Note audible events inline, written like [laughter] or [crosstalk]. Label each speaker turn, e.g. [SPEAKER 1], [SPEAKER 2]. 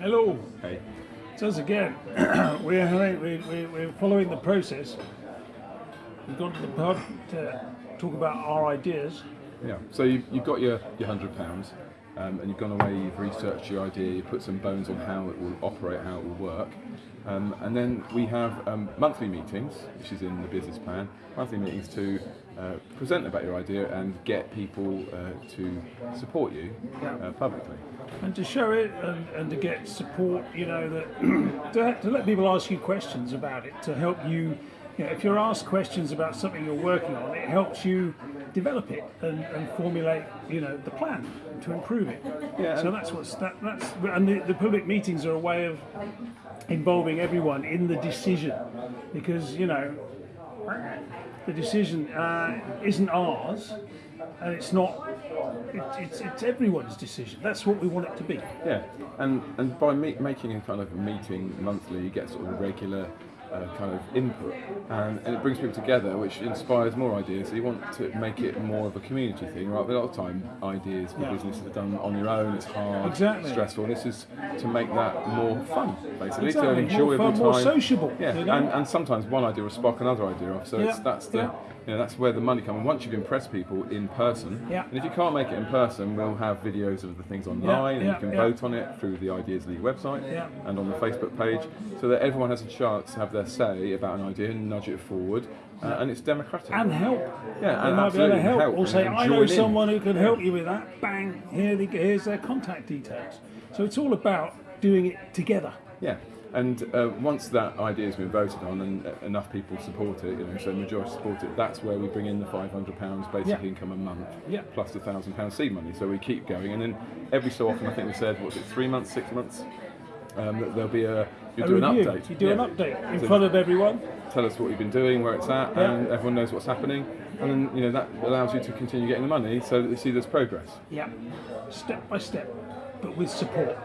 [SPEAKER 1] Hello.
[SPEAKER 2] Hey.
[SPEAKER 1] It's us again. [clears throat] we're, we- we- we're following the process. We've gone to the pub to talk about our ideas.
[SPEAKER 2] Yeah. So you've, you've got your, your hundred pounds, um, and you've gone away. You've researched your idea. you've put some bones on how it will operate, how it will work, um, and then we have um, monthly meetings, which is in the business plan. Monthly meetings to uh, present about your idea and get people uh, to support you uh, publicly.
[SPEAKER 1] and to show it and, and to get support, you know, that [clears throat] to, to let people ask you questions about it, to help you, you know, if you're asked questions about something you're working on, it helps you develop it and, and formulate, you know, the plan to improve it.
[SPEAKER 2] Yeah,
[SPEAKER 1] So that's what's that, that's and the, the public meetings are a way of involving everyone in the decision because you know the decision uh, isn't ours and it's not it, it's, it's everyone's decision that's what we want it to be
[SPEAKER 2] Yeah, and and by me- making a kind of meeting monthly, you get sort of a regular uh, kind of input, and, and it brings people together, which inspires more ideas. So you want to make it more of a community thing, right? But a lot of time, ideas for
[SPEAKER 1] Yeah.
[SPEAKER 2] businesses are done on your own. It's hard,
[SPEAKER 1] Exactly.
[SPEAKER 2] stressful. And this is to make that more fun, basically,
[SPEAKER 1] Exactly,
[SPEAKER 2] to
[SPEAKER 1] more
[SPEAKER 2] an enjoyable
[SPEAKER 1] fun,
[SPEAKER 2] time,
[SPEAKER 1] more sociable,
[SPEAKER 2] Yeah,
[SPEAKER 1] you know?
[SPEAKER 2] and, and sometimes one idea will spark another idea off. So it's that's the
[SPEAKER 1] yeah.
[SPEAKER 2] You know, that's where the money comes. And once you've impressed people in person,
[SPEAKER 1] Yeah.
[SPEAKER 2] and if you can't make it in person, we'll have videos of the things online, and
[SPEAKER 1] yeah,
[SPEAKER 2] you can vote on it through the Ideas League website and on the Facebook page, so that everyone has a chance to have their say about an idea and nudge it forward, uh, and it's democratic.
[SPEAKER 1] and help.
[SPEAKER 2] Yeah,
[SPEAKER 1] they
[SPEAKER 2] and
[SPEAKER 1] might be able to help,
[SPEAKER 2] help.
[SPEAKER 1] or say I know
[SPEAKER 2] join in."
[SPEAKER 1] someone who can help you with that. Bang here they, here's their contact details. So it's all about doing it together.
[SPEAKER 2] Yeah, and uh, once that idea has been voted on and uh, enough people support it, you know, so majority support it, that's where we bring in the five hundred pounds basic
[SPEAKER 1] Yeah.
[SPEAKER 2] income a month,
[SPEAKER 1] Yeah.
[SPEAKER 2] plus the thousand pound seed money. So we keep going, and then every so often, I think we said, what's it, three months, six months, um, that there'll be a you do an update.
[SPEAKER 1] you do an update in
[SPEAKER 2] So
[SPEAKER 1] front of everyone
[SPEAKER 2] tell us what you've been doing, where it's at,
[SPEAKER 1] Yeah.
[SPEAKER 2] and everyone knows what's happening, and then you know that allows you to continue getting the money, so that you see there's progress.
[SPEAKER 1] yeah step by step but with support